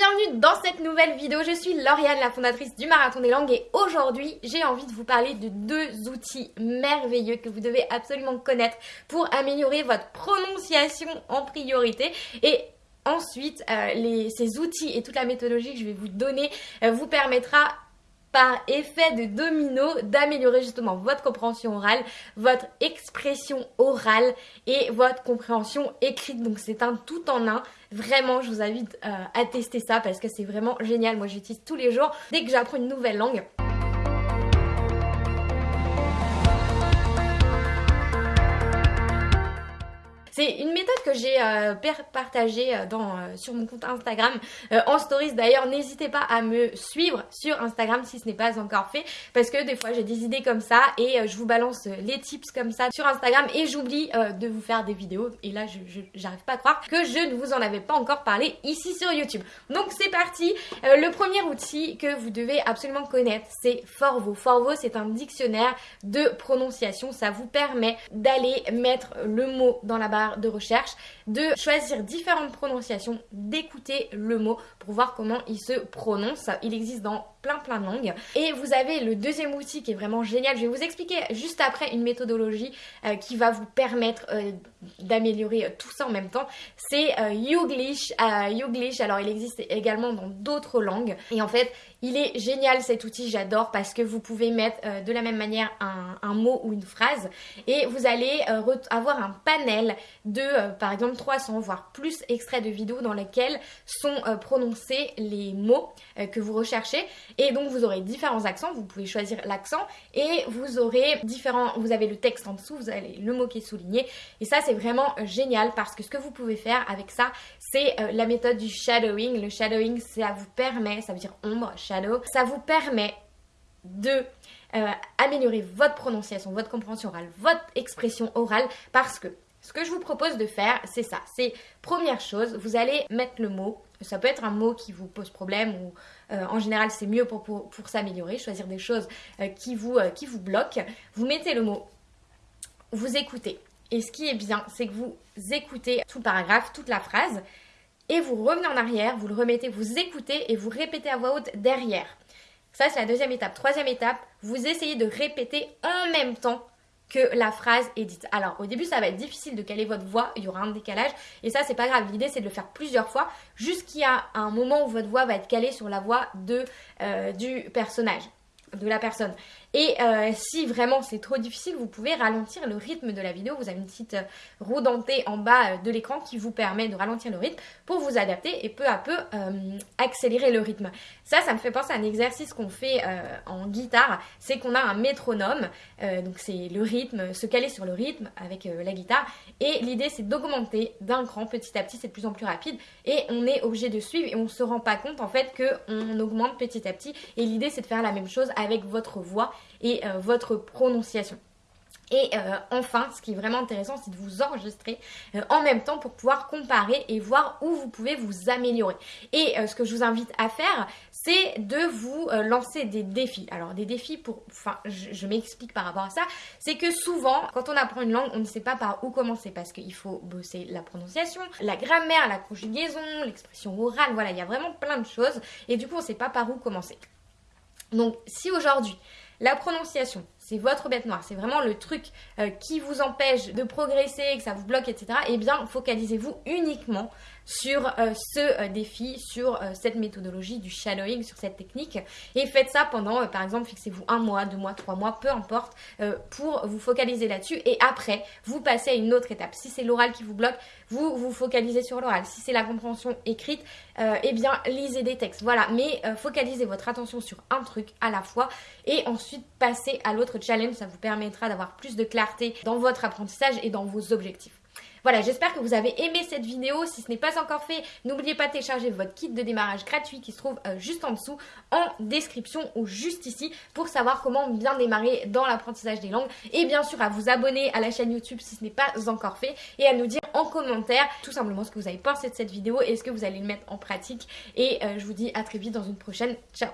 bienvenue dans cette nouvelle vidéo. Je suis Lauriane, la fondatrice du Marathon des Langues et aujourd'hui j'ai envie de vous parler de deux outils merveilleux que vous devez absolument connaître pour améliorer votre prononciation en priorité et Ensuite, euh, ces outils et toute la méthodologie que je vais vous donner euh, vous permettra par effet de domino d'améliorer justement votre compréhension orale, votre expression orale et votre compréhension écrite. Donc c'est un tout en un. Vraiment, je vous invite euh, à tester ça parce que c'est vraiment génial. Moi, j'utilise tous les jours dès que j'apprends une nouvelle langue. C'est une méthode que j'ai euh, partagée euh, euh, sur mon compte Instagram en stories. D'ailleurs, n'hésitez pas à me suivre sur Instagram si ce n'est pas encore fait parce que des fois j'ai des idées comme ça et je vous balance les tips comme ça sur Instagram et j'oublie de vous faire des vidéos et là j'arrive pas à croire que je ne vous en avais pas encore parlé ici sur YouTube. Donc c'est parti. le premier outil que vous devez absolument connaître c'est Forvo. Forvo c'est un dictionnaire de prononciation. Ça vous permet d'aller mettre le mot dans la barre de recherche, de choisir différentes prononciations, d'écouter le mot pour voir comment il se prononce. Il existe dans plein plein de langues. Et vous avez le deuxième outil qui est vraiment génial. Je vais vous expliquer juste après une méthodologie euh, qui va vous permettre euh, d'améliorer euh, tout ça en même temps. C'est Youglish. Youglish, alors il existe également dans d'autres langues. Et en fait, il est génial cet outil, j'adore parce que vous pouvez mettre de la même manière un, mot ou une phrase et vous allez avoir un panel de par exemple 300 voire plus extraits de vidéos dans lesquels sont prononcés les mots que vous recherchez. Et donc vous aurez différents accents, vous pouvez choisir l'accent et vous aurez différents, vous avez le texte en dessous, vous avez le mot qui est souligné. Et ça c'est vraiment génial parce que ce que vous pouvez faire avec ça c'est euh, la méthode du shadowing. Le shadowing ça vous permet, ça veut dire ombre, ça vous permet de euh, améliorer votre prononciation, votre compréhension orale, votre expression orale parce que ce que je vous propose de faire, c'est ça. C'est première chose, vous allez mettre le mot. Ça peut être un mot qui vous pose problème ou euh, en général c'est mieux pour, pour, s'améliorer, choisir des choses euh, qui, vous, qui vous bloquent. Vous mettez le mot, vous écoutez. Et ce qui est bien, c'est que vous écoutez tout le paragraphe, toute la phrase, et vous revenez en arrière, vous le remettez, vous écoutez et vous répétez à voix haute derrière. Ça, c'est la deuxième étape. Troisième étape, vous essayez de répéter en même temps que la phrase est dite. Alors au début ça va être difficile de caler votre voix, il y aura un décalage et ça c'est pas grave. L'idée c'est de le faire plusieurs fois jusqu'à un moment où votre voix va être calée sur la voix euh, du personnage de la personne. Et euh, si vraiment c'est trop difficile, vous pouvez ralentir le rythme de la vidéo. Vous avez une petite euh, roue dentée en bas euh, de l'écran qui vous permet de ralentir le rythme pour vous adapter et peu à peu accélérer le rythme. Ça, ça me fait penser à un exercice qu'on fait en guitare. C'est qu'on a un métronome. donc c'est le rythme, se caler sur le rythme avec la guitare. Et l'idée c'est d'augmenter d'un cran petit à petit, c'est de plus en plus rapide. Et on est obligé de suivre et on ne se rend pas compte en fait qu'on augmente petit à petit. Et l'idée c'est de faire la même chose avec votre voix et euh, votre prononciation. Et euh, enfin, ce qui est vraiment intéressant, c'est de vous enregistrer euh, en même temps pour pouvoir comparer et voir où vous pouvez vous améliorer. Et ce que je vous invite à faire, c'est de vous lancer des défis. Alors des défis pour, enfin, je, m'explique par rapport à ça, c'est que souvent, quand on apprend une langue, on ne sait pas par où commencer parce qu'il faut bosser la prononciation, la grammaire, la conjugaison, l'expression orale. Voilà, il y a vraiment plein de choses et du coup, on ne sait pas par où commencer. Donc, si aujourd'hui la prononciation, c'est votre bête noire, c'est vraiment le truc euh, qui vous empêche de progresser, que ça vous bloque, etc. Eh bien, focalisez-vous uniquement sur euh, ce euh, défi, sur cette méthodologie du shadowing, sur cette technique. Et faites ça pendant, par exemple, fixez-vous un mois, deux mois, trois mois, peu importe, pour vous focaliser là-dessus. Et après, vous passez à une autre étape. Si c'est l'oral qui vous bloque, vous vous focalisez sur l'oral. Si c'est la compréhension écrite, eh bien, lisez des textes. Voilà, mais focalisez votre attention sur un truc à la fois et ensuite passez à l'autre challenge. Ça vous permettra d'avoir plus de clarté dans votre apprentissage et dans vos objectifs. Voilà, j'espère que vous avez aimé cette vidéo. Si ce n'est pas encore fait, n'oubliez pas de télécharger votre kit de démarrage gratuit qui se trouve euh, juste en dessous, en description ou juste ici, pour savoir comment bien démarrer dans l'apprentissage des langues. Et bien sûr, à vous abonner à la chaîne YouTube si ce n'est pas encore fait, et à nous dire en commentaire tout simplement ce que vous avez pensé de cette vidéo et ce que vous allez le mettre en pratique. Et euh, je vous dis à très vite dans une prochaine. Ciao